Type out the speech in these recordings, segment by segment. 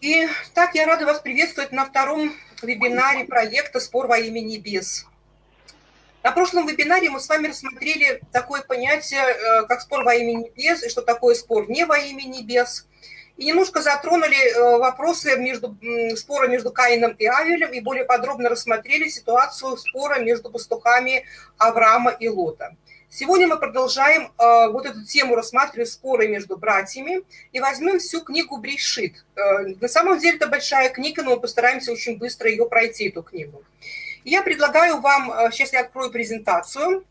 И так я рада вас приветствовать на втором вебинаре проекта «Спор во имя небес». На прошлом вебинаре мы с вами рассмотрели такое понятие, э, как спор во имя небес, и что такое спор не во имя небес. И немножко затронули э, вопросы между, спора между Каином и Авелем, и более подробно рассмотрели ситуацию спора между пастухами Авраама и Лота. Сегодня мы продолжаем э, вот эту тему рассматривать споры между братьями и возьмем всю книгу Бришит. Э, на самом деле это большая книга, но мы постараемся очень быстро ее пройти, эту книгу. Я предлагаю вам, э, сейчас я открою презентацию.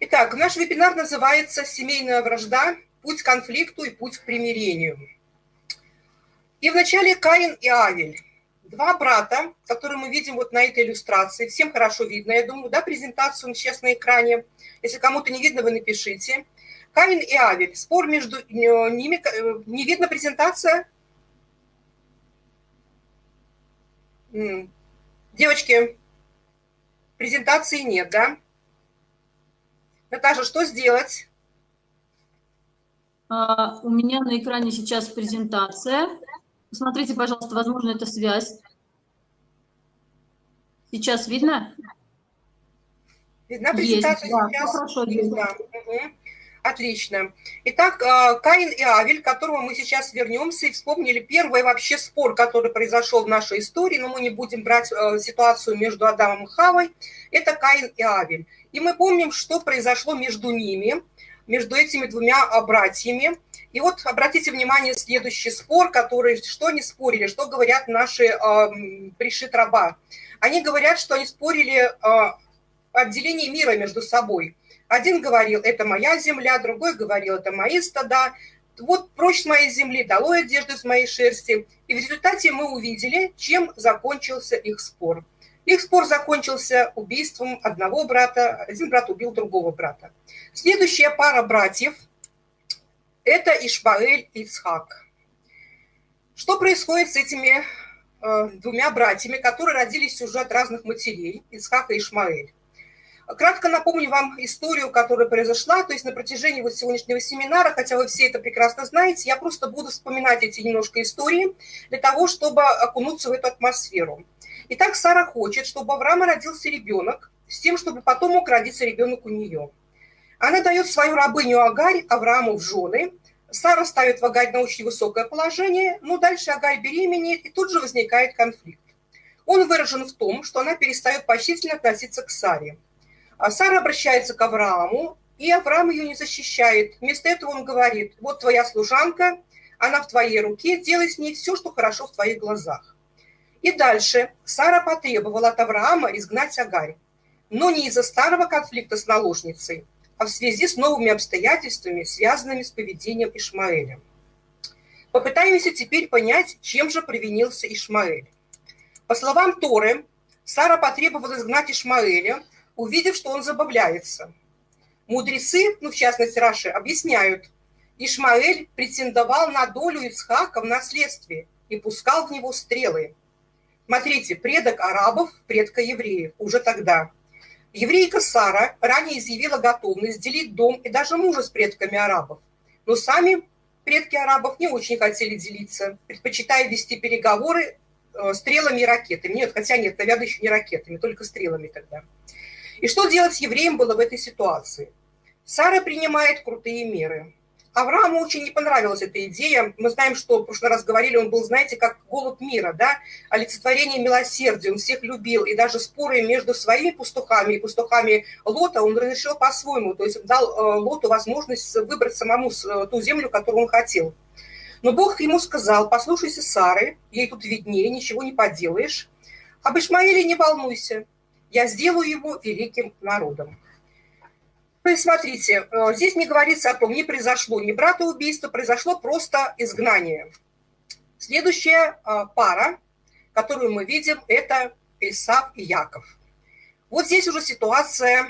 Итак, наш вебинар называется «Семейная вражда. Путь к конфликту и путь к примирению». И вначале Каин и Авель. Два брата, которые мы видим вот на этой иллюстрации. Всем хорошо видно, я думаю, да, презентацию сейчас на экране. Если кому-то не видно, вы напишите. Каин и Авель. Спор между э, ними. Э, не видно презентация? Девочки, презентации нет, да? Наташа, что сделать? А, у меня на экране сейчас презентация. Посмотрите, пожалуйста, возможно, это связь. Сейчас видно? Видна презентация есть, сейчас? Да, хорошо, видно. Угу. Отлично. Итак, э, Каин и Авель, к которому мы сейчас вернемся и вспомнили первый вообще спор, который произошел в нашей истории, но мы не будем брать э, ситуацию между Адамом и Хавой, это Каин и Авель. И мы помним, что произошло между ними, между этими двумя э, братьями. И вот обратите внимание, следующий спор, который, что они спорили, что говорят наши э, пришит раба. Они говорят, что они спорили э, отделение мира между собой. Один говорил, это моя земля, другой говорил, это мои стада. Вот прочь с моей земли, долой одежду с моей шерсти. И в результате мы увидели, чем закончился их спор. Их спор закончился убийством одного брата, один брат убил другого брата. Следующая пара братьев – это Ишбаэль и Ицхак. Что происходит с этими э, двумя братьями, которые родились уже от разных матерей, Ицхак и Ишмаэль? Кратко напомню вам историю, которая произошла, то есть на протяжении вот сегодняшнего семинара, хотя вы все это прекрасно знаете, я просто буду вспоминать эти немножко истории для того, чтобы окунуться в эту атмосферу. Итак, Сара хочет, чтобы Авраама родился ребенок, с тем, чтобы потом мог родиться ребенок у нее – она дает свою рабыню Агарь Аврааму в жены. Сара ставит в Агарь на очень высокое положение, но дальше Агарь беременеет, и тут же возникает конфликт. Он выражен в том, что она перестает почтительно относиться к Саре. А Сара обращается к Аврааму, и Авраам ее не защищает. Вместо этого он говорит, вот твоя служанка, она в твоей руке, делай с ней все, что хорошо в твоих глазах. И дальше Сара потребовала от Авраама изгнать Агарь, но не из-за старого конфликта с наложницей, в связи с новыми обстоятельствами, связанными с поведением Ишмаэля. Попытаемся теперь понять, чем же провинился Ишмаэль. По словам Торы, Сара потребовала изгнать Ишмаэля, увидев, что он забавляется. Мудрецы, ну в частности Раши, объясняют, Ишмаэль претендовал на долю Ицхака в наследстве и пускал в него стрелы. Смотрите, предок арабов, предка евреев, уже тогда – Еврейка Сара ранее изъявила готовность делить дом и даже мужа с предками арабов. Но сами предки арабов не очень хотели делиться, предпочитая вести переговоры э, стрелами и ракетами. Нет, хотя нет, наверное, еще не ракетами, только стрелами тогда. И что делать евреям было в этой ситуации? Сара принимает крутые меры. Аврааму очень не понравилась эта идея. Мы знаем, что в прошлый раз говорили, он был, знаете, как голод мира, да, олицетворение милосердия, он всех любил, и даже споры между своими пастухами и пастухами Лота он разрешил по-своему, то есть дал э, Лоту возможность выбрать самому э, ту землю, которую он хотел. Но Бог ему сказал, послушайся Сары, ей тут виднее, ничего не поделаешь. Об Ишмаиле не волнуйся, я сделаю его великим народом. То есть, смотрите, э, здесь не говорится о том, не произошло ни братоубийство, произошло просто изгнание. Следующая э, пара, которую мы видим, это Исав и Яков. Вот здесь уже ситуация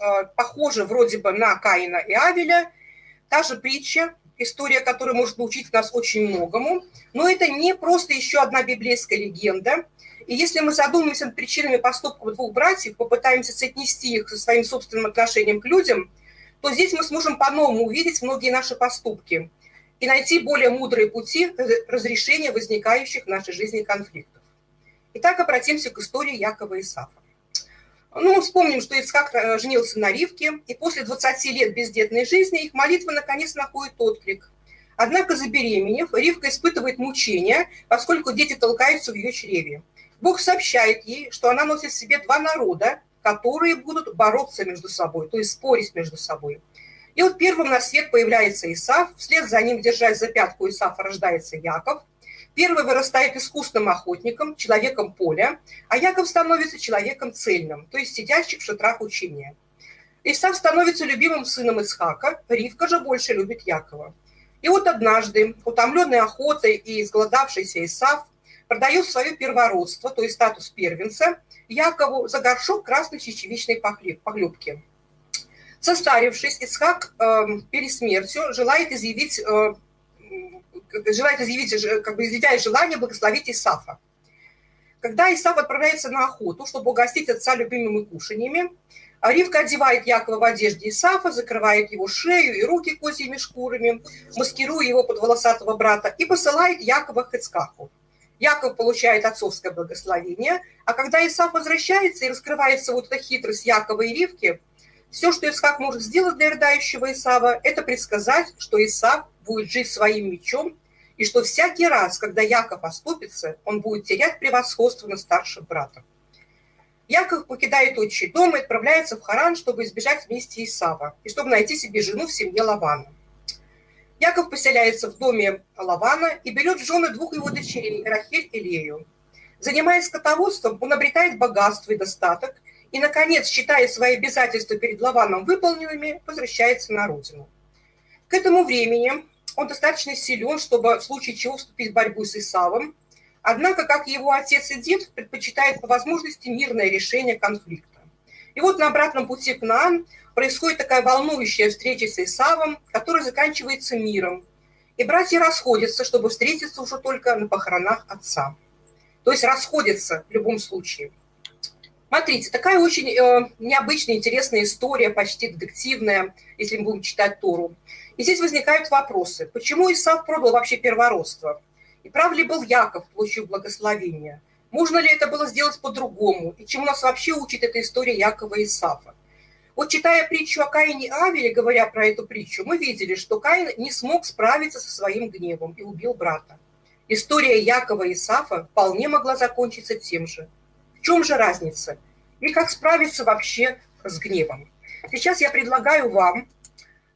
э, похожа вроде бы на Каина и Авеля. Та же притча, история, которая может научить нас очень многому, но это не просто еще одна библейская легенда. И если мы задумаемся над причинами поступков двух братьев, попытаемся соотнести их со своим собственным отношением к людям, то здесь мы сможем по-новому увидеть многие наши поступки и найти более мудрые пути разрешения возникающих в нашей жизни конфликтов. Итак, обратимся к истории Якова и Исафа. Ну, вспомним, что Ицхак э, женился на Ривке, и после 20 лет бездетной жизни их молитва наконец находит отклик. Однако, забеременев, Ривка испытывает мучения, поскольку дети толкаются в ее чреве. Бог сообщает ей, что она носит в себе два народа, которые будут бороться между собой, то есть спорить между собой. И вот первым на свет появляется Исаф, вслед за ним, держась за пятку Исафа, рождается Яков. Первый вырастает искусным охотником, человеком поля, а Яков становится человеком цельным, то есть сидящим в шатрах учения. Исаф становится любимым сыном Исхака, Ривка же больше любит Якова. И вот однажды, утомленный охотой и изголодавшийся Исаф, продает свое первородство, то есть статус первенца, Якову за горшок красной чечевичной похлебки. Состарившись, Исхак э, перед смертью желает изъявить, э, желает изъявить, как бы изъявляет желание благословить Исафа. Когда Исаф отправляется на охоту, чтобы угостить отца любимыми кушаньями, Ривка одевает Якова в одежде Исафа, закрывает его шею и руки козьими шкурами, маскируя его под волосатого брата, и посылает Якова к Ицкаху. Яков получает отцовское благословение, а когда Исаф возвращается и раскрывается вот эта хитрость Якова и Ривки, все, что Исхак может сделать для рыдающего Исава, это предсказать, что Исав будет жить своим мечом, и что всякий раз, когда Яков оступится, он будет терять превосходство над старшим братом. Яков покидает отчий дом и отправляется в Харан, чтобы избежать вместе Исава, и чтобы найти себе жену в семье Лавана. Яков поселяется в доме Лавана и берет в жены двух его дочерей, Рахиль и Лею. Занимаясь скотоводством, он обретает богатство и достаток, и, наконец, считая свои обязательства перед Лаваном выполненными, возвращается на родину. К этому времени он достаточно силен, чтобы в случае чего вступить в борьбу с Исавом, однако, как его отец и дед, предпочитает по возможности мирное решение конфликта. И вот на обратном пути к Наан происходит такая волнующая встреча с Исавом, которая заканчивается миром. И братья расходятся, чтобы встретиться уже только на похоронах отца. То есть расходятся в любом случае. Смотрите, такая очень э, необычная, интересная история, почти детективная, если мы будем читать Тору. И здесь возникают вопросы. Почему Исав продал вообще первородство? И прав ли был Яков, получив благословение? Можно ли это было сделать по-другому? И чему нас вообще учит эта история Якова и Исафа? Вот читая притчу о Каине и Авеле, говоря про эту притчу, мы видели, что Каин не смог справиться со своим гневом и убил брата. История Якова и Исафа вполне могла закончиться тем же. В чем же разница? И как справиться вообще с гневом? Сейчас я предлагаю вам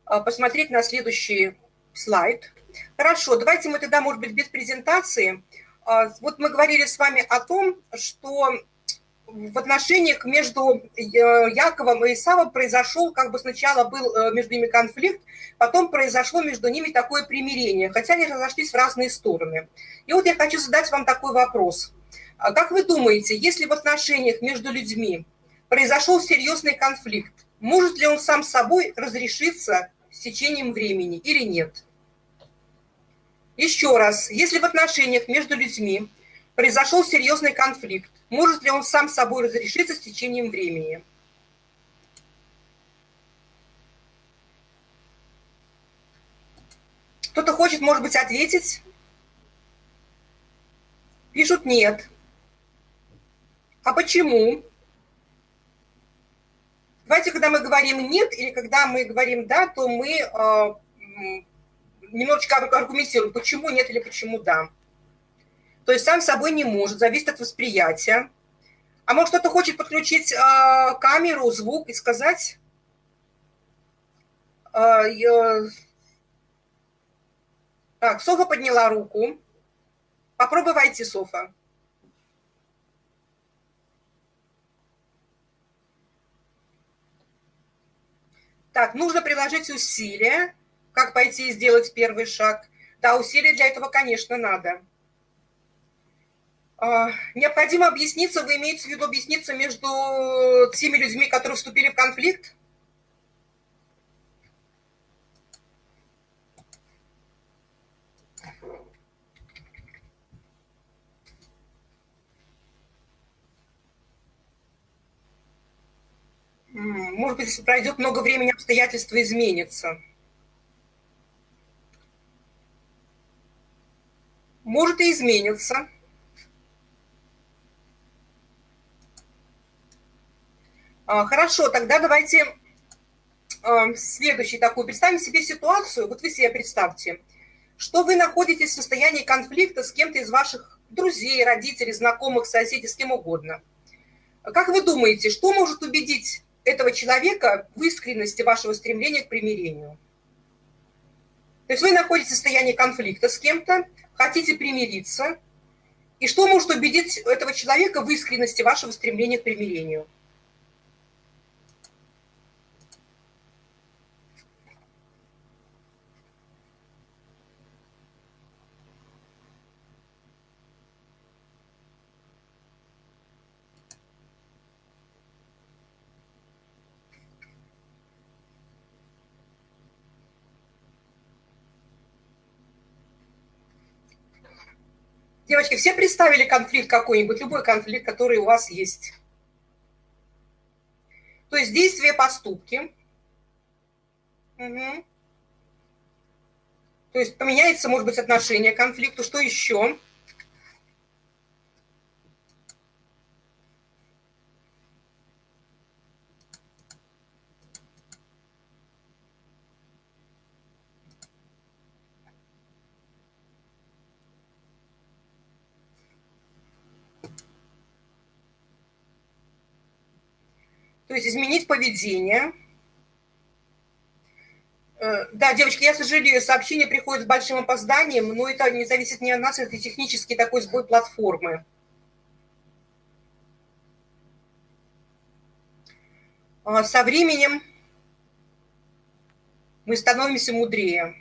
а, посмотреть на следующий слайд. Хорошо, давайте мы тогда, может быть, без презентации. А, вот мы говорили с вами о том, что в отношениях между э, Яковом и Исавом произошел, как бы сначала был э, между ними конфликт, потом произошло между ними такое примирение, хотя они разошлись в разные стороны. И вот я хочу задать вам такой вопрос. А как вы думаете, если в отношениях между людьми произошел серьезный конфликт, может ли он сам собой разрешиться с течением времени или нет? Еще раз, если в отношениях между людьми произошел серьезный конфликт, может ли он сам собой разрешиться с течением времени? Кто-то хочет, может быть, ответить? Пишут «нет». А почему? Давайте, когда мы говорим «нет» или когда мы говорим «да», то мы э, немножечко аргументируем, почему «нет» или почему «да». То есть сам собой не может, зависит от восприятия. А может, кто-то хочет подключить э, камеру, звук и сказать... Э, э... Так, Софа подняла руку. Попробуй войти, Софа. Так, нужно приложить усилия как пойти и сделать первый шаг. Да, усилий для этого, конечно, надо. А, необходимо объясниться, вы имеете в виду объясниться между теми людьми, которые вступили в конфликт? Может быть, если пройдет много времени, обстоятельства изменятся. Может и изменится. А, хорошо, тогда давайте а, следующий такой. Представим себе ситуацию, вот вы себе представьте, что вы находитесь в состоянии конфликта с кем-то из ваших друзей, родителей, знакомых, соседей, с кем угодно. Как вы думаете, что может убедить этого человека в искренности вашего стремления к примирению? То есть вы находитесь в состоянии конфликта с кем-то, хотите примириться, и что может убедить этого человека в искренности вашего стремления к примирению? Девочки, все представили конфликт какой-нибудь, любой конфликт, который у вас есть. То есть действия, поступки. Угу. То есть поменяется, может быть, отношение к конфликту. Что еще? то есть изменить поведение. Э, да, девочки, я сожалею, сообщение приходит с большим опозданием, но это не зависит не от нас, это технический такой сбой платформы. А со временем мы становимся мудрее.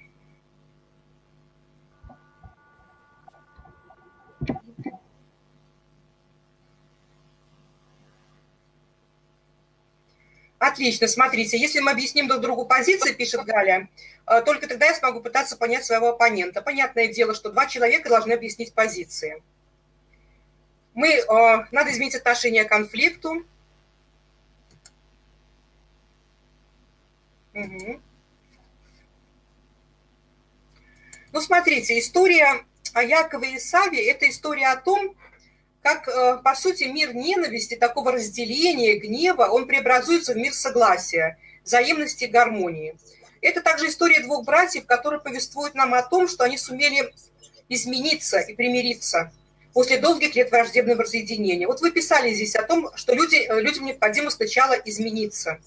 Отлично, смотрите, если мы объясним друг другу позиции, пишет Галя, э, только тогда я смогу пытаться понять своего оппонента. Понятное дело, что два человека должны объяснить позиции. Мы, э, надо изменить отношение к конфликту. Угу. Ну, смотрите, история о Якове и Саве – это история о том, как, э, по сути, мир ненависти, такого разделения, гнева, он преобразуется в мир согласия, взаимности и гармонии. Это также история двух братьев, которые повествуют нам о том, что они сумели измениться и примириться после долгих лет враждебного разъединения. Вот вы писали здесь о том, что люди, э, людям необходимо сначала измениться.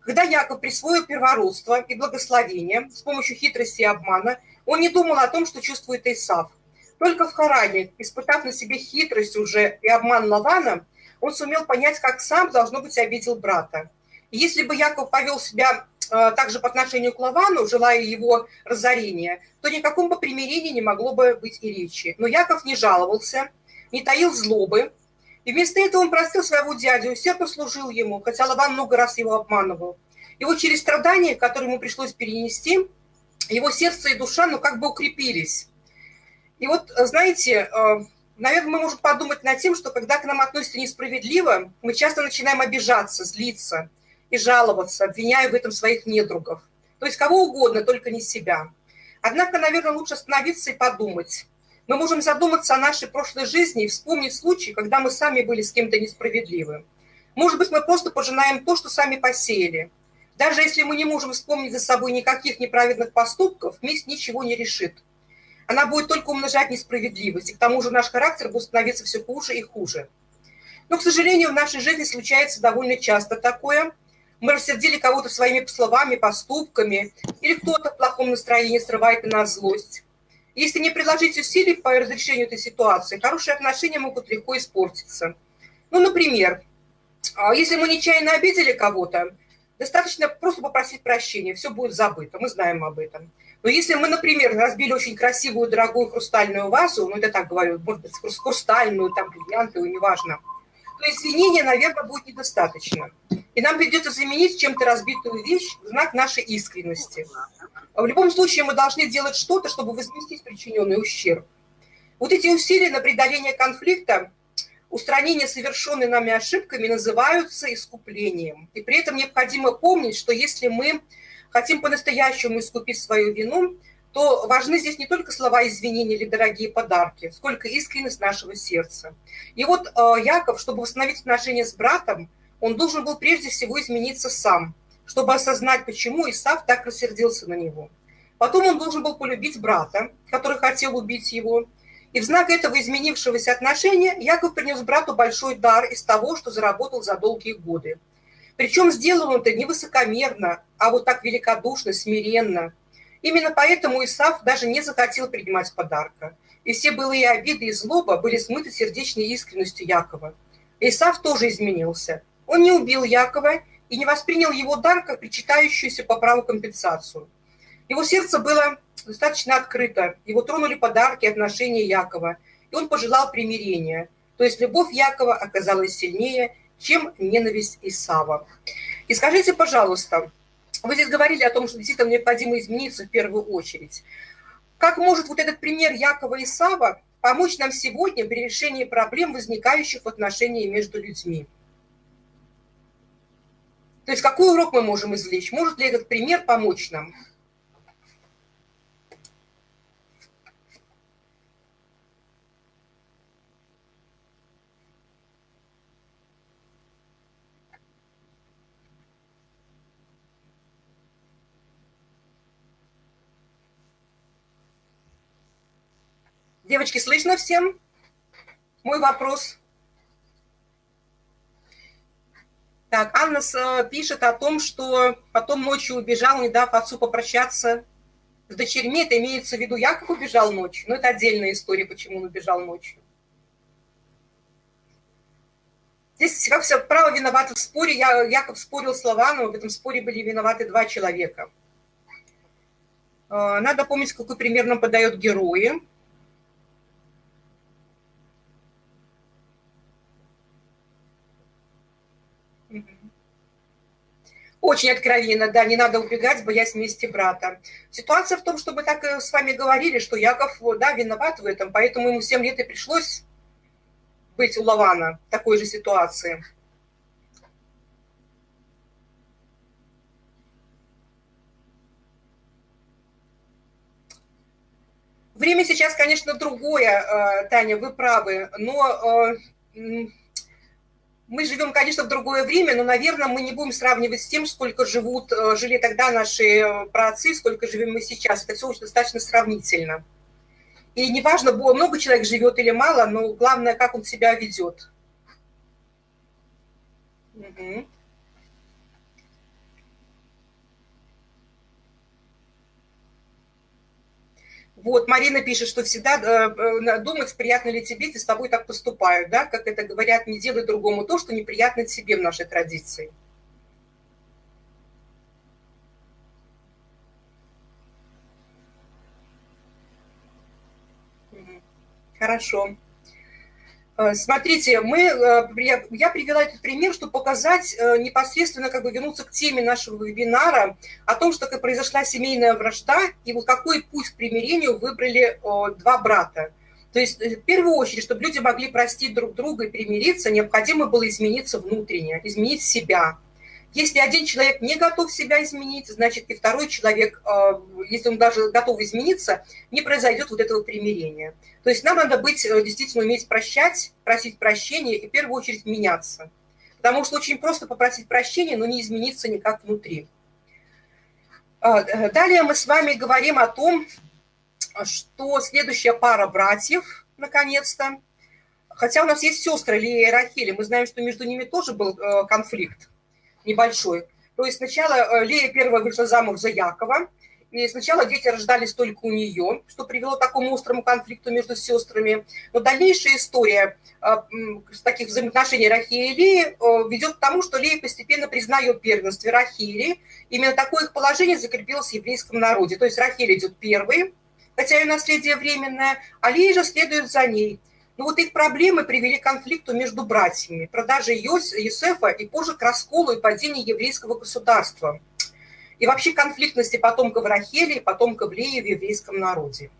Когда Яков присвоил первородство и благословение с помощью хитрости и обмана, он не думал о том, что чувствует Исав. Только в Харане, испытав на себе хитрость уже и обман Лавана, он сумел понять, как сам, должно быть, обидел брата. И если бы Яков повел себя э, также по отношению к Лавану, желая его разорения, то никаком бы примирении не могло бы быть и речи. Но Яков не жаловался, не таил злобы, и вместо этого он простил своего дядю, усердно служил ему, хотя Лаван много раз его обманывал. И вот через страдания, которые ему пришлось перенести, его сердце и душа, ну, как бы укрепились. И вот, э, знаете, э, наверное, мы можем подумать над тем, что когда к нам относятся несправедливо, мы часто начинаем обижаться, злиться и жаловаться, обвиняя в этом своих недругов. То есть кого угодно, только не себя. Однако, наверное, лучше остановиться и подумать. Мы можем задуматься о нашей прошлой жизни и вспомнить случаи, когда мы сами были с кем-то несправедливы. Может быть, мы просто пожинаем то, что сами посеяли. Даже если мы не можем вспомнить за собой никаких неправедных поступков, месть ничего не решит она будет только умножать несправедливость. И к тому же наш характер будет становиться все хуже и хуже. Но, к сожалению, в нашей жизни случается довольно часто такое. Мы рассердили кого-то своими словами, поступками, или кто-то в плохом настроении срывает на нас злость. Если не приложить усилий по разрешению этой ситуации, хорошие отношения могут легко испортиться. Ну, например, а, если мы нечаянно обидели кого-то, достаточно просто попросить прощения, все будет забыто, мы знаем об этом. Но если мы, например, разбили очень красивую, дорогую хрустальную вазу, ну, это так говорю, может быть, хрустальную, там, бриллиантовую, неважно, то извинения, наверное, будет недостаточно. И нам придется заменить чем-то разбитую вещь в знак нашей искренности. А в любом случае мы должны делать что-то, чтобы возместить причиненный ущерб. Вот эти усилия на преодоление конфликта, устранение совершенной нами ошибками называются искуплением. И при этом необходимо помнить, что если мы хотим по-настоящему искупить свою вину, то важны здесь не только слова извинения или дорогие подарки, сколько искренность нашего сердца. И вот э, Яков, чтобы восстановить отношения с братом, он должен был прежде всего измениться сам, чтобы осознать, почему Исав так рассердился на него. Потом он должен был полюбить брата, который хотел убить его, и в знак этого изменившегося отношения Яков принес брату большой дар из того, что заработал за долгие годы. Причем сделал он это не высокомерно, а вот так великодушно, смиренно. Именно поэтому Исаф даже не захотел принимать подарка. И все былые обиды и злоба были смыты сердечной искренностью Якова. Исаф тоже изменился. Он не убил Якова и не воспринял его дар как причитающуюся по праву компенсацию. Его сердце было достаточно открыто. Его тронули подарки, отношения Якова. И он пожелал примирения. То есть любовь Якова оказалась сильнее, чем ненависть Исава. И скажите, пожалуйста, вы здесь говорили о том, что действительно необходимо измениться в первую очередь. Как может вот этот пример Якова Исава помочь нам сегодня при решении проблем, возникающих в отношении между людьми? То есть какой урок мы можем извлечь? Может ли этот пример помочь нам? Девочки, слышно всем? Мой вопрос. Так, Анна э, пишет о том, что потом ночью убежал, не дав отцу попрощаться с дочерьми. Это имеется в виду, Яков убежал ночью. Но это отдельная история, почему он убежал ночью. Здесь, как все, право виновато в споре. Я, Яков спорил с Лаваном, в этом споре были виноваты два человека. Э, надо помнить, какой пример нам подает герои. Очень откровенно, да, не надо убегать, боясь мести брата. Ситуация в том, что мы так э, с вами говорили, что Яков, да, виноват в этом, поэтому ему 7 лет и пришлось быть у Лавана в такой же ситуации. Время сейчас, конечно, другое, э, Таня, вы правы, но э, мы живем, конечно, в другое время, но, наверное, мы не будем сравнивать с тем, сколько живут, э, жили тогда наши э, праотцы, сколько живем мы сейчас. Это все очень достаточно сравнительно. И неважно, много человек живет или мало, но главное, как он себя ведет. Угу. Вот, Марина пишет, что всегда э, думать, приятно ли тебе, если с тобой так поступают, да, как это говорят, не делай другому то, что неприятно тебе в нашей традиции. Хорошо. Э, смотрите, мы, э, я привела этот пример, чтобы показать э, непосредственно, как бы вернуться к теме нашего вебинара о том, что как произошла семейная вражда и вот какой путь к примирению выбрали два брата. То есть в первую очередь, чтобы люди могли простить друг друга и примириться, необходимо было измениться внутренне, изменить себя, если один человек не готов себя изменить, значит и второй человек, э, если он даже готов измениться, не произойдет вот этого примирения. То есть нам надо быть, э, действительно уметь прощать, просить прощения и в первую очередь меняться. Потому что очень просто попросить прощения, но не измениться никак внутри. Э, далее мы с вами говорим о том, что следующая пара братьев, наконец-то, хотя у нас есть сестры Лия и Рахили, мы знаем, что между ними тоже был конфликт небольшой. То есть сначала э, Лея первая вышла замуж за Якова, и сначала дети рождались только у нее, что привело к такому острому конфликту между сестрами. Но дальнейшая история э, таких взаимоотношений Рахии и Леи э, ведет к тому, что Лея постепенно признает первенство Рахили. Именно такое их положение закрепилось в еврейском народе. То есть Рахиль идет первой, хотя ее наследие временное, а Лея же следует за ней – ну, вот их проблемы привели к конфликту между братьями, продаже Йосефа и позже к расколу и падению еврейского государства. И вообще конфликтности потомков Рахели и потомков Леи в еврейском народе.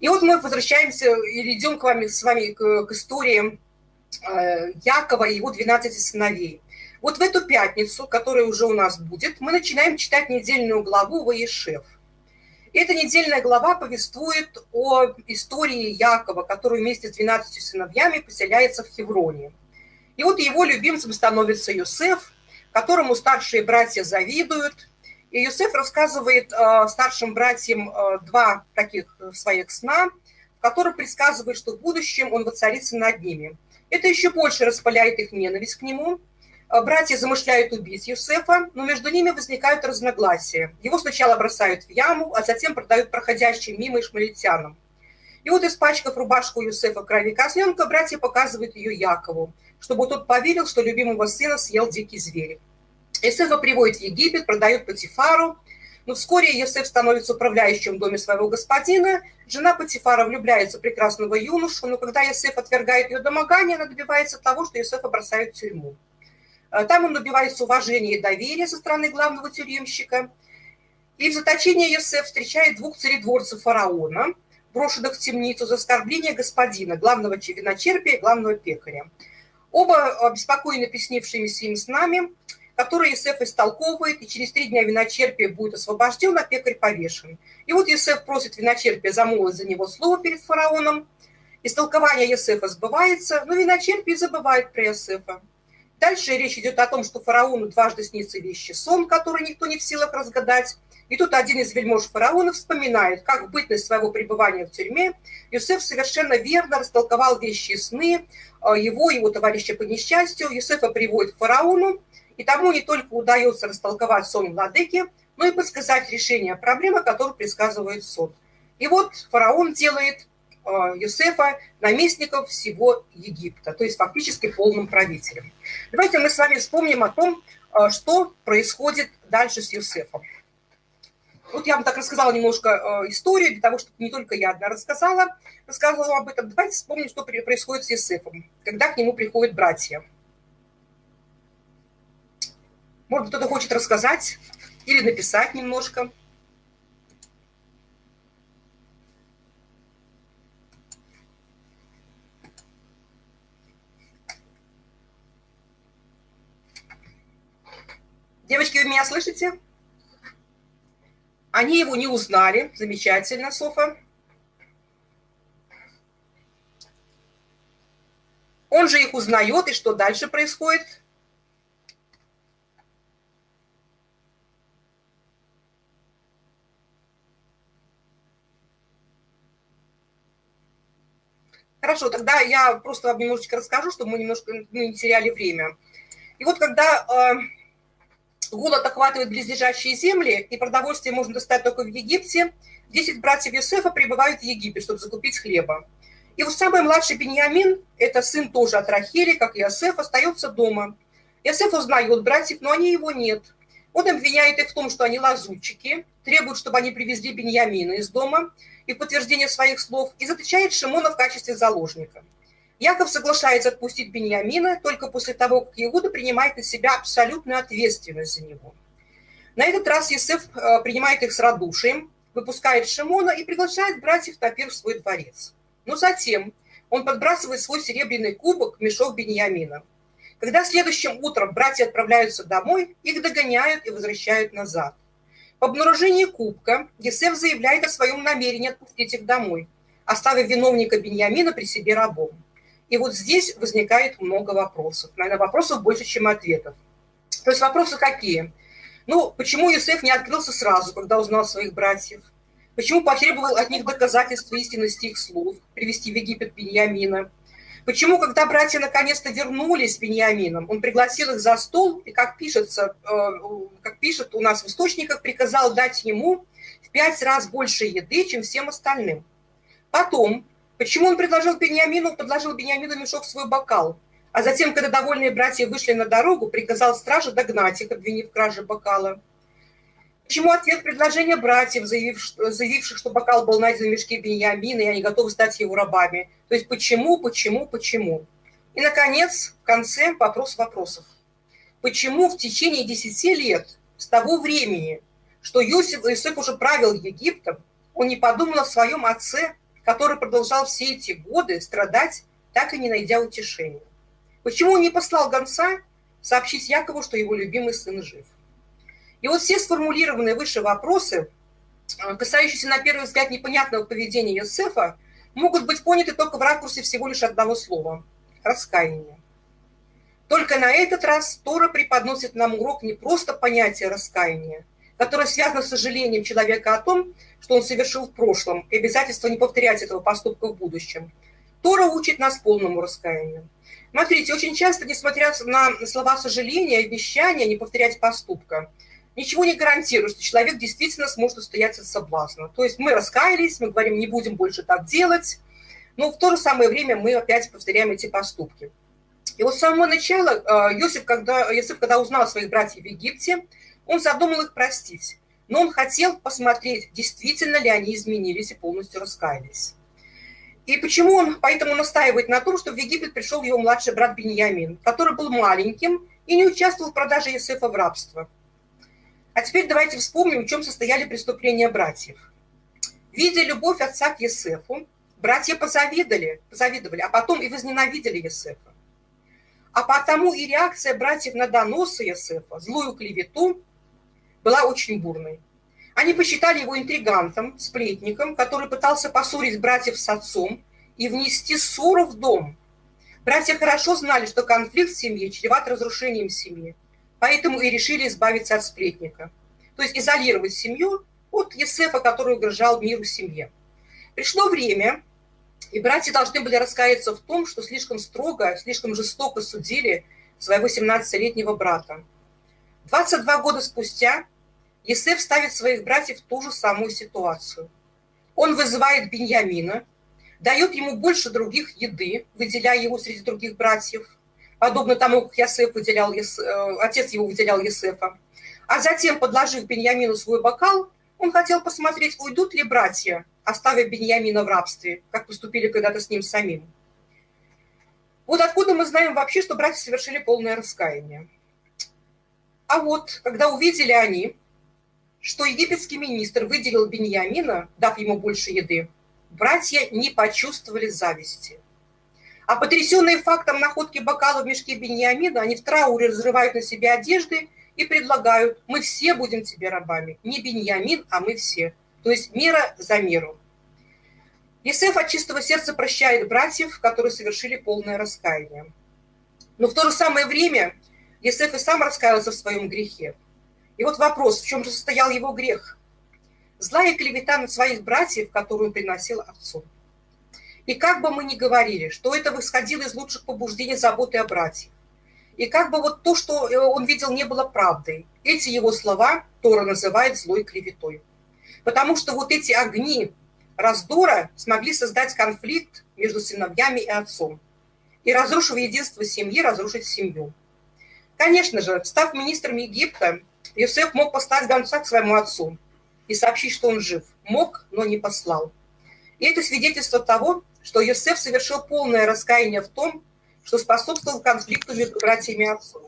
И вот мы возвращаемся или идем к вами, с вами к, к истории э, Якова и его 12 сыновей. Вот в эту пятницу, которая уже у нас будет, мы начинаем читать недельную главу Ваешев. Эта недельная глава повествует о истории Якова, который вместе с 12 сыновьями поселяется в Хевроне. И вот его любимцем становится Юсеф, которому старшие братья завидуют. И Юсеф рассказывает э, старшим братьям э, два таких своих сна, в которых предсказывает, что в будущем он воцарится над ними. Это еще больше распаляет их ненависть к нему – братья замышляют убить Юсефа, но между ними возникают разногласия. Его сначала бросают в яму, а затем продают проходящим мимо ишмалитянам. И вот, испачкав рубашку Юсефа крови козленка, братья показывают ее Якову, чтобы тот поверил, что любимого сына съел дикий зверь. Юсефа приводят в Египет, продают Патифару, но вскоре Йосеф становится управляющим в доме своего господина. Жена Патифара влюбляется в прекрасного юношу, но когда Йосеф отвергает ее домогание, она добивается того, что Йосефа бросают в тюрьму. Э, там он добивается уважения и доверия со стороны главного тюремщика. И в заточении Йосеф встречает двух царедворцев фараона, брошенных в темницу за оскорбление господина, главного виночерпия главного пекаря. Оба обеспокоены приснившимися им с нами, которые Есеф истолковывает, и через три дня виночерпия будет освобожден, а пекарь повешен. И вот Есеф просит виночерпия замолвить за него слово перед фараоном. Истолкование Есефа сбывается, но виночерпий забывает про Есефа. Дальше речь идет о том, что фараону дважды снится вещи сон, который никто не в силах разгадать. И тут один из вельмож фараона вспоминает, как в бытность своего пребывания в тюрьме Юсеф совершенно верно растолковал вещи сны а, его и его товарища по несчастью. Юсефа приводит к фараону, и тому не только удается растолковать сон владыки, но и подсказать решение проблемы, которую предсказывает сон. И вот фараон делает Э, Юсефа наместником всего Египта, то есть фактически полным правителем. Давайте мы с вами вспомним о том, э, что происходит дальше с Юсефом. Вот я вам так рассказала немножко э, историю, для того, чтобы не только я одна рассказала, рассказывала об этом. Давайте вспомним, что происходит с Юсефом, когда к нему приходят братья. Может, кто-то хочет рассказать или написать немножко. Девочки, вы меня слышите? Они его не узнали. Замечательно, Софа. Он же их узнает, и что дальше происходит? Хорошо, тогда я просто вам немножечко расскажу, чтобы мы немножко не теряли время. И вот когда э, голод охватывает близлежащие земли, и продовольствие можно достать только в Египте, десять братьев Юсефа прибывают в Египет, чтобы закупить хлеба. И вот самый младший Беньямин, это сын тоже от Рахели, как Иосиф, остается дома. Иосиф узнает братьев, но они его нет. Он обвиняет их в том, что они лазутчики, требует, чтобы они привезли Беньямина из дома и в подтверждение своих слов, и заточает Шимона в качестве заложника. Яков соглашается отпустить Беньямина только после того, как Иуда принимает на себя абсолютную ответственность за него. На этот раз Есеф э, принимает их с радушием, выпускает Шимона и приглашает братьев Тапир в свой дворец. Но затем он подбрасывает свой серебряный кубок в мешок Беньямина. Когда следующим утром братья отправляются домой, их догоняют и возвращают назад. По обнаружении кубка Есеф заявляет о своем намерении отпустить их домой, оставив виновника Беньямина при себе рабом. И вот здесь возникает много вопросов. Наверное, вопросов больше, чем ответов. То есть вопросы какие? Ну, почему Юсеф не открылся сразу, когда узнал своих братьев? Почему потребовал от них доказательства истинности их слов, привести в Египет Беньямина? Почему, когда братья наконец-то вернулись с Беньямином, он пригласил их за стол и, как, пишется, э, как пишет у нас в источниках, приказал дать ему в пять раз больше еды, чем всем остальным. Потом, Почему он предложил Бениамину, подложил Бениамину мешок в свой бокал, а затем, когда довольные братья вышли на дорогу, приказал страже догнать их, обвинив в краже бокала? Почему ответ предложения братьев, заявив, заявивших, что бокал был найден в мешке Бениамина, и они готовы стать его рабами? То есть почему, почему, почему? И, наконец, в конце вопрос вопросов. Почему в течение 10 лет, с того времени, что Иосиф, Иосиф уже правил Египтом, он не подумал о своем отце, который продолжал все эти годы страдать, так и не найдя утешения. Почему он не послал гонца сообщить Якову, что его любимый сын жив? И вот все сформулированные выше вопросы, э, касающиеся на первый взгляд непонятного поведения Йосефа, могут быть поняты только в ракурсе всего лишь одного слова – раскаяние. Только на этот раз Тора преподносит нам урок не просто понятия раскаяния, которое связано с сожалением человека о том, что он совершил в прошлом, и обязательство не повторять этого поступка в будущем. Тора учит нас полному раскаянию. Смотрите, очень часто, несмотря на слова сожаления, обещания не повторять поступка, ничего не гарантирует, что человек действительно сможет устоять от соблазна. То есть мы раскаялись, мы говорим, не будем больше так делать, но в то же самое время мы опять повторяем эти поступки. И вот с самого начала Иосиф, когда, Иосиф, когда узнал своих братьев в Египте, он задумал их простить. Но он хотел посмотреть, действительно ли они изменились и полностью раскаялись. И почему он поэтому настаивает на том, что в Египет пришел его младший брат Беньямин, который был маленьким и не участвовал в продаже Иосифа в рабство. А теперь давайте вспомним, в чем состояли преступления братьев. Видя любовь отца к Есефу, братья позавидовали, позавидовали, а потом и возненавидели Есефа. А потому и реакция братьев на доносы Есефа, злую клевету, была очень бурной. Они посчитали его интригантом, сплетником, который пытался поссорить братьев с отцом и внести ссору в дом. Братья хорошо знали, что конфликт в семье чреват разрушением семьи, поэтому и решили избавиться от сплетника. То есть изолировать семью от Есефа, который угрожал миру семье. Пришло время, и братья должны были раскаяться в том, что слишком строго, слишком жестоко судили своего 17-летнего брата. 22 года спустя Есеф ставит своих братьев в ту же самую ситуацию. Он вызывает Беньямина, дает ему больше других еды, выделяя его среди других братьев, подобно тому, как Ясеф выделял, э, отец его выделял Есефа. А затем, подложив Беньямину свой бокал, он хотел посмотреть, уйдут ли братья, оставив Беньямина в рабстве, как поступили когда-то с ним самим. Вот откуда мы знаем вообще, что братья совершили полное раскаяние. А вот, когда увидели они, что египетский министр выделил Беньямина, дав ему больше еды, братья не почувствовали зависти. А потрясенные фактом находки бокала в мешке Беньямина, они в трауре разрывают на себе одежды и предлагают, мы все будем тебе рабами. Не Беньямин, а мы все. То есть мера за меру. Есеф от чистого сердца прощает братьев, которые совершили полное раскаяние. Но в то же самое время Есеф и сам раскаялся в своем грехе. И вот вопрос, в чем же состоял его грех? Злая клевета на своих братьев, которую он приносил отцу. И как бы мы ни говорили, что это восходило из лучших побуждений заботы о братьях, и как бы вот то, что э, он видел, не было правдой, эти его слова Тора называет злой клеветой. Потому что вот эти огни раздора смогли создать конфликт между сыновьями и отцом. И разрушив единство семьи, разрушить семью. Конечно же, став министром Египта, Иосиф мог послать гонца к своему отцу и сообщить, что он жив. Мог, но не послал. И это свидетельство того, что Иосиф совершил полное раскаяние в том, что способствовал конфликту между братьями и отцом.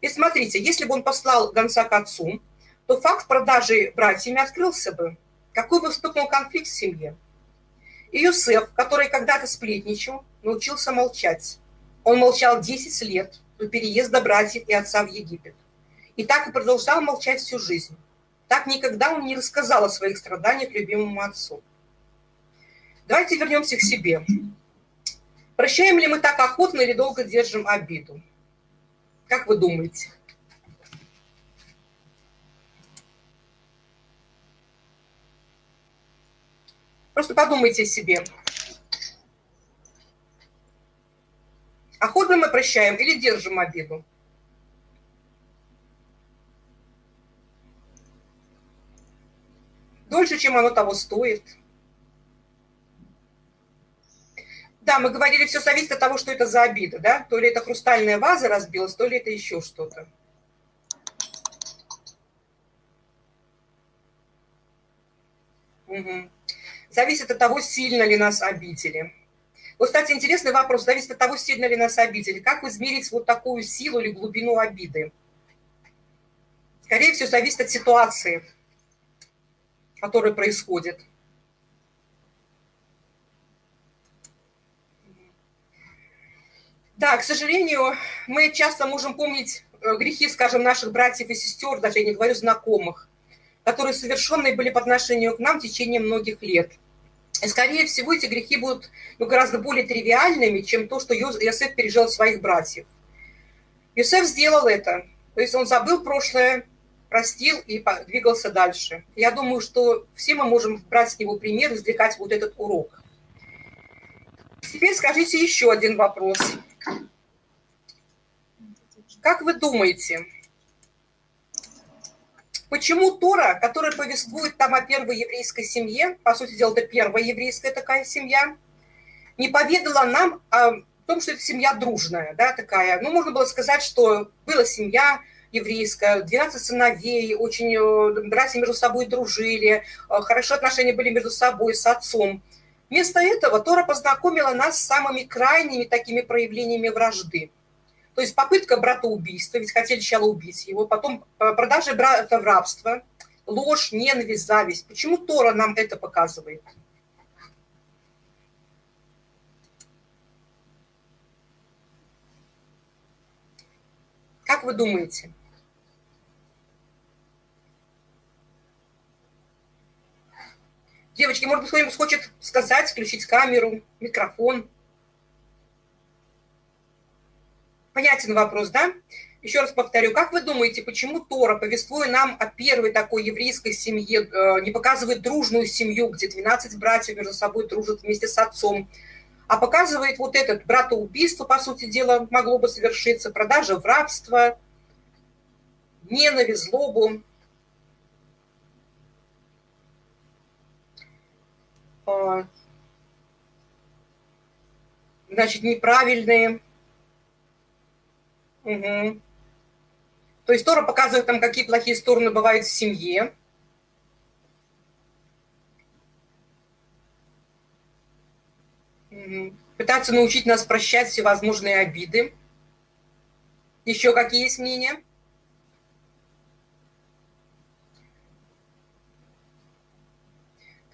И смотрите, если бы он послал гонца к отцу, то факт продажи братьями открылся бы. Какой бы вступил конфликт в семье? И Юсеф, который когда-то сплетничал, научился молчать. Он молчал 10 лет переезда братьев и отца в Египет. И так и продолжал молчать всю жизнь. Так никогда он не рассказал о своих страданиях любимому отцу. Давайте вернемся к себе. Прощаем ли мы так охотно или долго держим обиду? Как вы думаете? Просто подумайте о себе. Охотно мы прощаем или держим обиду? дольше, чем оно того стоит. Да, мы говорили, все зависит от того, что это за обида, да? То ли это хрустальная ваза разбилась, то ли это еще что-то. Угу. Зависит от того, сильно ли нас обидели. Вот, кстати, интересный вопрос. Зависит от того, сильно ли нас обидели. Как измерить вот такую силу или глубину обиды? Скорее всего, зависит от ситуации который происходит. Да, к сожалению, мы часто можем помнить э, грехи, скажем, наших братьев и сестер, даже я не говорю знакомых, которые совершенные были по отношению к нам в течение многих лет. И, скорее всего, эти грехи будут ну, гораздо более тривиальными, чем то, что Иосиф пережил своих братьев. Иосиф сделал это. То есть он забыл прошлое, простил и двигался дальше. Я думаю, что все мы можем брать с него пример, извлекать вот этот урок. Теперь скажите еще один вопрос. Как вы думаете, почему Тора, которая повествует там о первой еврейской семье, по сути дела, это первая еврейская такая семья, не поведала нам о том, что это семья дружная, да, такая. Ну, можно было сказать, что была семья еврейская, 12 сыновей, очень э, братья между собой дружили, э, хорошие отношения были между собой, с отцом. Вместо этого Тора познакомила нас с самыми крайними такими проявлениями вражды. То есть попытка братоубийства, ведь хотели сначала убить его, потом э, продажа брата в рабство, ложь, ненависть, зависть. Почему Тора нам это показывает? Как вы думаете? Девочки, может быть, кто-нибудь хочет сказать, включить камеру, микрофон? Понятен вопрос, да? Еще раз повторю, как вы думаете, почему Тора, повествуя нам о первой такой еврейской семье, э, не показывает дружную семью, где 12 братьев между собой дружат вместе с отцом, а показывает вот этот братоубийство, по сути дела, могло бы совершиться, продажа в рабство, ненависть, злобу. А, значит, неправильные. Угу. То есть Тора показывает там, какие плохие стороны бывают в семье. Угу. Пытаться научить нас прощать всевозможные обиды. Еще какие есть мнения?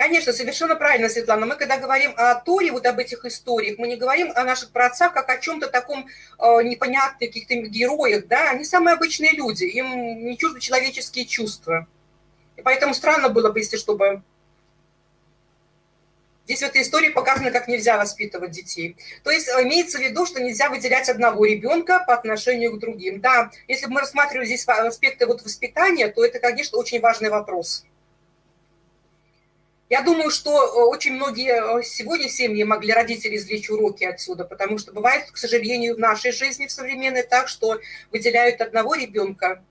Конечно, совершенно правильно, Светлана. Мы когда говорим о Торе, вот об этих историях, мы не говорим о наших праотцах как о чем-то таком э, непонятных каких-то героях, да, они самые обычные люди, им не чужды человеческие чувства. И поэтому странно было бы, если чтобы... Здесь в этой истории показано, как нельзя воспитывать детей. То есть э, имеется в виду, что нельзя выделять одного ребенка по отношению к другим. Да, если бы мы рассматривали здесь аспекты вот воспитания, то это, конечно, очень важный вопрос. Я думаю, что э, очень многие э, сегодня семьи могли родители извлечь уроки отсюда, потому что бывает, к сожалению, в нашей жизни в современной так, что выделяют одного ребенка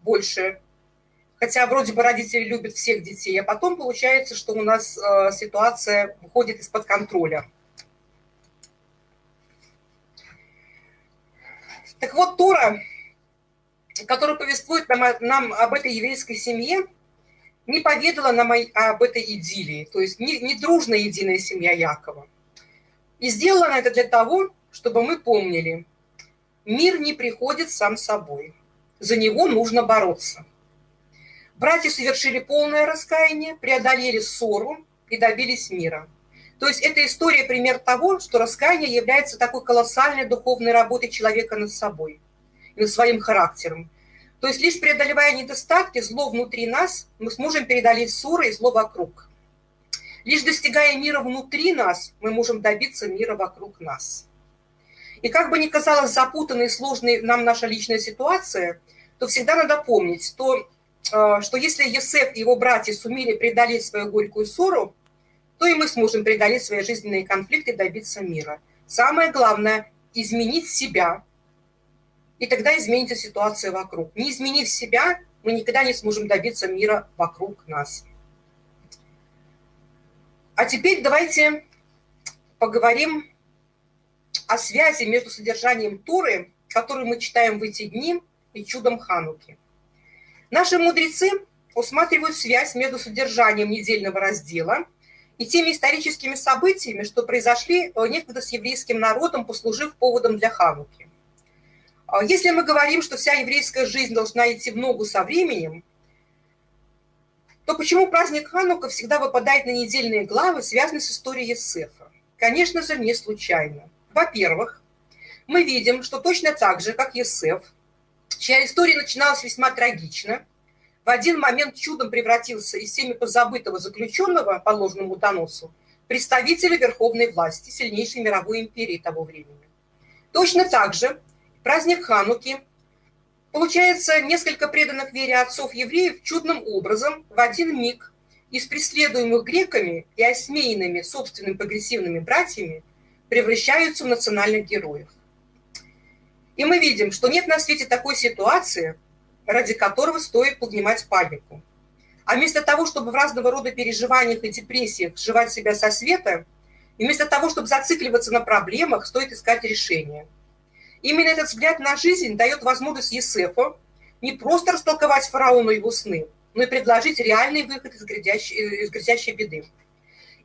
больше, хотя вроде бы родители любят всех детей, а потом получается, что у нас э, ситуация выходит из-под контроля. Так вот, Тора, которая повествует нам, нам об этой еврейской семье, не поведала нам об этой идиллии, то есть не, не дружная единая семья Якова. И сделала она это для того, чтобы мы помнили, мир не приходит сам собой, за него нужно бороться. Братья совершили полное раскаяние, преодолели ссору и добились мира. То есть эта история пример того, что раскаяние является такой колоссальной духовной работой человека над собой и над своим характером. То есть лишь преодолевая недостатки, зло внутри нас, мы сможем преодолеть ссоры и зло вокруг. Лишь достигая мира внутри нас, мы можем добиться мира вокруг нас. И как бы ни казалась запутанной и сложной нам наша личная ситуация, то всегда надо помнить, то, э, что если Есеф и его братья сумели преодолеть свою горькую ссору, то и мы сможем преодолеть свои жизненные конфликты и добиться мира. Самое главное – изменить себя, и тогда изменится ситуация вокруг. Не изменив себя, мы никогда не сможем добиться мира вокруг нас. А теперь давайте поговорим о связи между содержанием Туры, которую мы читаем в эти дни, и чудом Хануки. Наши мудрецы усматривают связь между содержанием недельного раздела и теми историческими событиями, что произошли некогда с еврейским народом, послужив поводом для Хануки. А если мы говорим, что вся еврейская жизнь должна идти в ногу со временем, то почему праздник Ханука всегда выпадает на недельные главы, связанные с историей Есефа? Конечно же, не случайно. Во-первых, мы видим, что точно так же, как Есеф, чья история начиналась весьма трагично, в один момент чудом превратился из всеми позабытого заключенного по ложному доносу представителя верховной власти сильнейшей мировой империи того времени. Точно так же праздник Хануки получается несколько преданных вере отцов евреев чудным образом в один миг из преследуемых греками и осмеянными собственными прогрессивными братьями превращаются в национальных героев. И мы видим, что нет на свете такой ситуации, ради которого стоит поднимать панику. А вместо того, чтобы в разного рода переживаниях и депрессиях сживать себя со света, и вместо того, чтобы зацикливаться на проблемах, стоит искать решения. Именно этот взгляд на жизнь дает возможность Есефу не просто растолковать фараону его сны, но и предложить реальный выход из грядящей, из грядящей беды.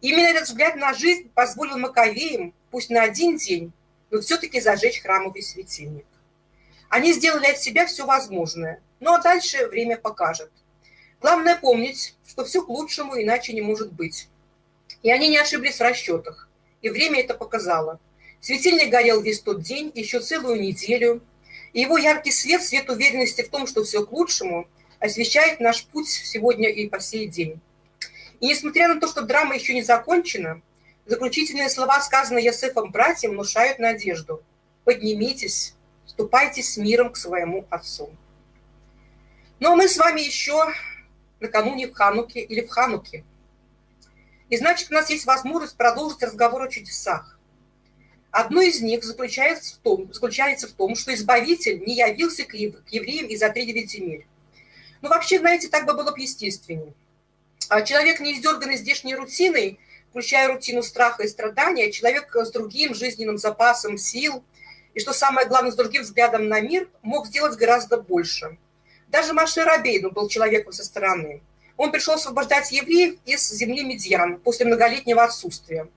Именно этот взгляд на жизнь позволил Маковеям, пусть на один день, но все-таки зажечь храмовый светильник. Они сделали от себя все возможное, ну а дальше время покажет. Главное помнить, что все к лучшему иначе не может быть. И они не ошиблись в расчетах, и время это показало. Светильник горел весь тот день, еще целую неделю, и его яркий свет, свет уверенности в том, что все к лучшему, освещает наш путь сегодня и по сей день. И несмотря на то, что драма еще не закончена, заключительные слова, сказанные Ясефом братьям, внушают надежду. Поднимитесь, ступайте с миром к своему отцу. Ну а мы с вами еще накануне в Хануке или в Хануке. И значит, у нас есть возможность продолжить разговор о чудесах. Одно из них заключается в том, заключается в том что Избавитель не явился к евреям из-за тридевять земель. Ну, вообще, знаете, так бы было бы естественнее. А человек, не издерганный здешней рутиной, включая рутину страха и страдания, человек с другим жизненным запасом сил и, что самое главное, с другим взглядом на мир, мог сделать гораздо больше. Даже Маше Рабейну был человеком со стороны. Он пришел освобождать евреев из земли Медьян после многолетнего отсутствия.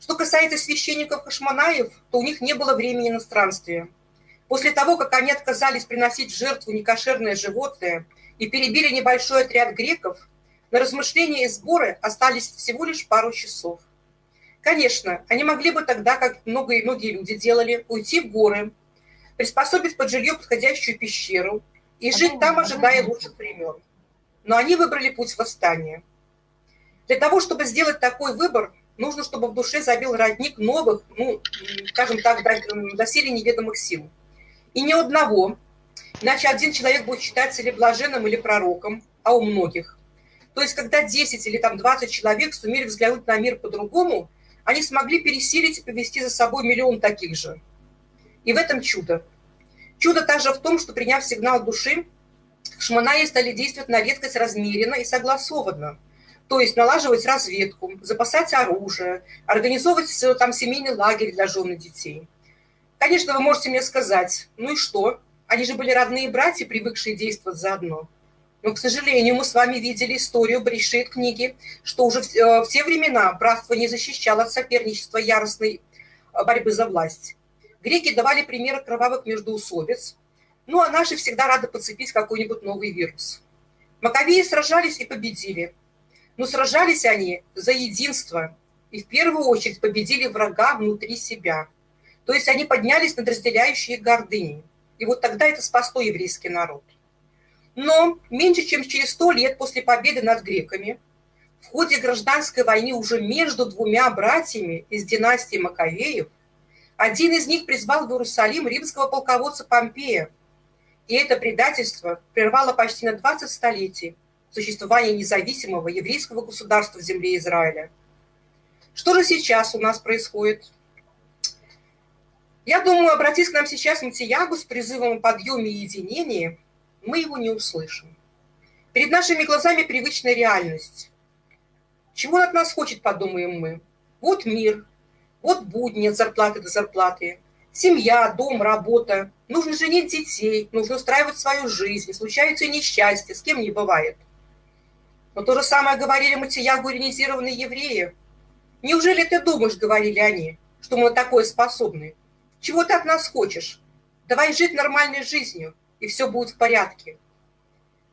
Что касается священников Хашманаев, то у них не было времени на странствие. После того, как они отказались приносить в жертву некошерное животное и перебили небольшой отряд греков, на размышления и сборы остались всего лишь пару часов. Конечно, они могли бы тогда, как многие многие люди делали, уйти в горы, приспособить под жилье подходящую пещеру и жить там, ожидая лучших времен. Но они выбрали путь восстания. Для того, чтобы сделать такой выбор, нужно, чтобы в душе забил родник новых, ну, скажем так, доселе неведомых сил. И ни одного, иначе один человек будет считаться или блаженным, или пророком, а у многих то есть, когда 10 или там 20 человек сумели взглянуть на мир по-другому, они смогли пересилить и повести за собой миллион таких же. И в этом чудо. Чудо также в том, что, приняв сигнал души, шманаи стали действовать на редкость размеренно и согласованно. То есть налаживать разведку, запасать оружие, организовывать там семейный лагерь для жен и детей. Конечно, вы можете мне сказать, ну и что? Они же были родные братья, привыкшие действовать заодно. Но, к сожалению, мы с вами видели историю Брешит книги, что уже в, э, в те времена братство не защищало от соперничества яростной э, борьбы за власть. Греки давали примеры кровавых междоусобиц, ну а наши всегда рады подцепить какой-нибудь новый вирус. Маковеи сражались и победили. Но сражались они за единство и в первую очередь победили врага внутри себя. То есть они поднялись над разделяющей гордыней. И вот тогда это спасло еврейский народ. Но меньше чем через сто лет после победы над греками в ходе гражданской войны уже между двумя братьями из династии Маковеев один из них призвал в Иерусалим римского полководца Помпея. И это предательство прервало почти на 20 столетий существование независимого еврейского государства в земле Израиля. Что же сейчас у нас происходит? Я думаю, обратись к нам сейчас Матиягу с призывом о подъеме и единении – мы его не услышим. Перед нашими глазами привычная реальность. Чего он от нас хочет, подумаем мы. Вот мир, вот будни от зарплаты до зарплаты, семья, дом, работа. Нужно женить детей, нужно устраивать свою жизнь, случаются несчастья, с кем не бывает. Но то же самое говорили Матиягу иронизированные евреи. Неужели ты думаешь, говорили они, что мы на такое способны? Чего ты от нас хочешь? Давай жить нормальной жизнью и все будет в порядке.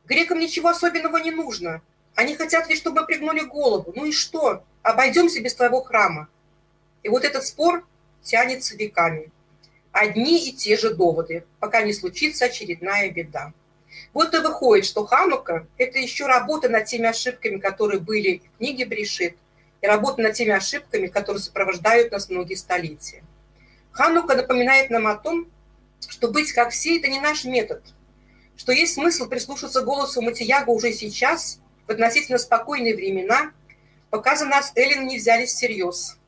Грекам ничего особенного не нужно. Они хотят лишь, чтобы мы пригнули голову. Ну и что? Обойдемся без твоего храма. И вот этот спор тянется веками. одни и те же доводы, пока не случится очередная беда. Вот и выходит, что Ханука – это еще работа над теми ошибками, которые были в книге Брешит, и работа над теми ошибками, которые сопровождают нас многие столетия. Ханука напоминает нам о том, что быть как все – это не наш метод, что есть смысл прислушаться голосу Матияга уже сейчас, в относительно спокойные времена, пока за нас Эллин не взялись всерьез.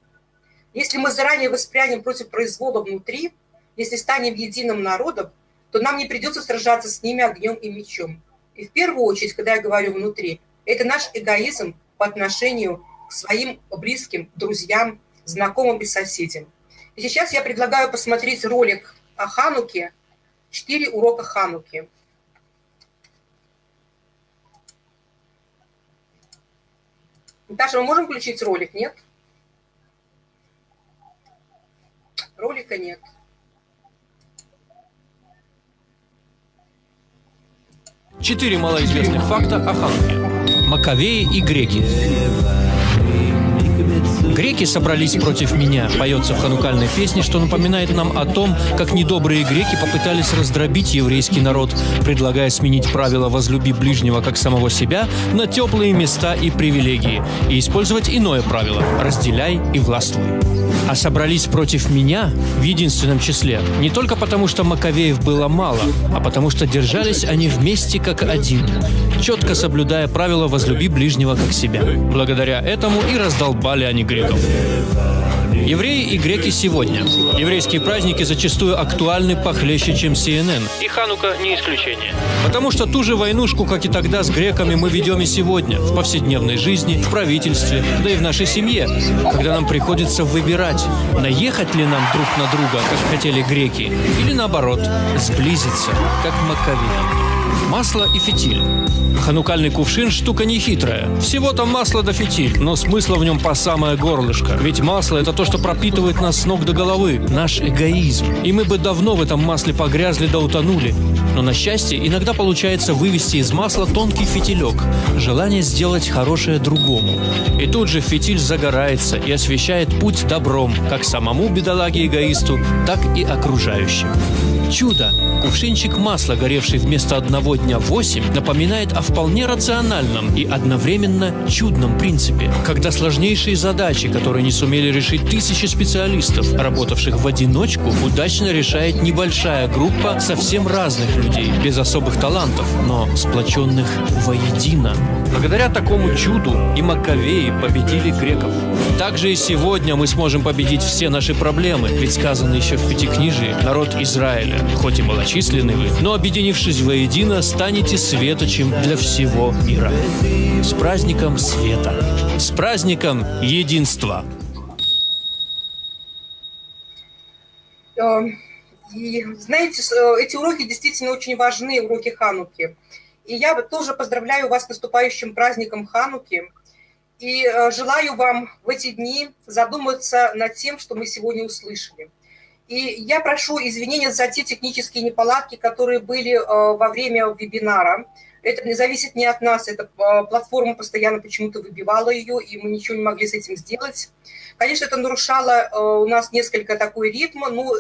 Если мы заранее воспрянем против произвола внутри, если станем единым народом, то нам не придется сражаться с ними огнем и мечом. И в первую очередь, когда я говорю внутри, это наш эгоизм по отношению к своим близким, друзьям, знакомым и соседям. И сейчас я предлагаю посмотреть ролик о Хануке, четыре урока Хануки. Наташа, мы можем включить ролик, нет? Ролика нет. Четыре малоизвестных факта о Хануке. Маковеи и греки. Греки собрались против меня, поется в ханукальной песне, что напоминает нам о том, как недобрые греки попытались раздробить еврейский народ, предлагая сменить правила «возлюби ближнего как самого себя» на теплые места и привилегии, и использовать иное правило «разделяй и властвуй». А собрались против меня в единственном числе не только потому, что Маковеев было мало, а потому что держались они вместе как один, четко соблюдая правила «возлюби ближнего как себя». Благодаря этому и раздолбали они греков греков. Евреи и греки сегодня. Еврейские праздники зачастую актуальны похлеще, чем CNN. И Ханука не исключение. Потому что ту же войнушку, как и тогда с греками, мы ведем и сегодня. В повседневной жизни, в правительстве, да и в нашей семье. Когда нам приходится выбирать, наехать ли нам друг на друга, как хотели греки, или наоборот, сблизиться, как маковеи. Масло и фитиль. Ханукальный кувшин – штука нехитрая. Всего-то масло да фитиль, но смысла в нем по самое горлышко. Ведь масло – это то, что пропитывает нас с ног до головы, наш эгоизм. И мы бы давно в этом масле погрязли да утонули. Но на счастье иногда получается вывести из масла тонкий фитилек, желание сделать хорошее другому. И тут же фитиль загорается и освещает путь добром, как самому бедолаге-эгоисту, так и окружающим. Чудо! Кувшинчик масла, горевший вместо одного дня восемь, напоминает о вполне рациональном и одновременно чудном принципе, когда сложнейшие задачи, которые не сумели решить тысячи специалистов, работавших в одиночку, удачно решает небольшая группа совсем разных людей, без особых талантов, но сплоченных воедино. Благодаря такому чуду и Маковеи победили греков. Также и сегодня мы сможем победить все наши проблемы, ведь сказано еще в Пятикнижии «Народ Израиля, хоть и малочисленный вы, но объединившись воедино, станете светочем для всего мира». С праздником света! С праздником единства! Эм, и, знаете, э, эти уроки действительно очень важны, уроки Хануки. И я тоже поздравляю вас с наступающим праздником Хануки. И э, желаю вам в эти дни задуматься над тем, что мы сегодня услышали. И я прошу извинения за те технические неполадки, которые были э, во время вебинара. Это не зависит не от нас, эта платформа постоянно почему-то выбивала ее, и мы ничего не могли с этим сделать. Конечно, это нарушало у нас несколько такой ритм. Ну,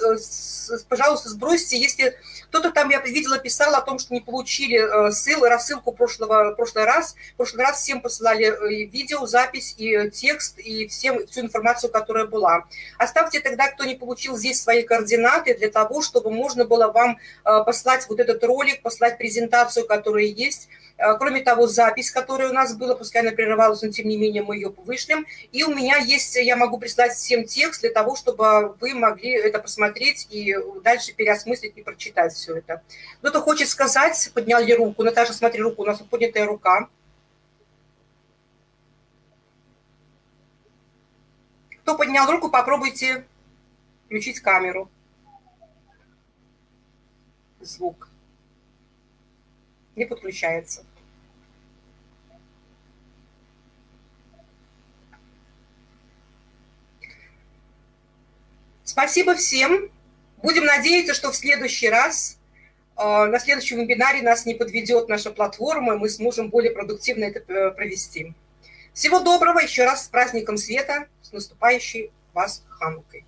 пожалуйста, сбросьте, если кто-то там, я видела, писал о том, что не получили э, ссылку, рассылку прошлого, прошлый раз. В прошлый раз всем посылали э, видео, запись и текст, и всем всю информацию, которая была. Оставьте тогда, кто не получил здесь свои координаты, для того, чтобы можно было вам э, послать вот этот ролик, послать презентацию, которая есть, Э, кроме того, запись, которая у нас была, пускай она прерывалась, но тем не менее мы ее вышлем. И у меня есть, я могу прислать всем текст для того, чтобы вы могли это посмотреть и дальше переосмыслить и прочитать все это. Кто-то хочет сказать, подняли руку. Наташа, смотри, руку, у нас поднятая рука. Кто поднял руку, попробуйте включить камеру. Звук. Не подключается. Спасибо всем. Будем надеяться, что в следующий раз, э, на следующем вебинаре нас не подведет наша платформа, и мы сможем более продуктивно это э, провести. Всего доброго, еще раз с праздником света, с наступающей вас Ханукой.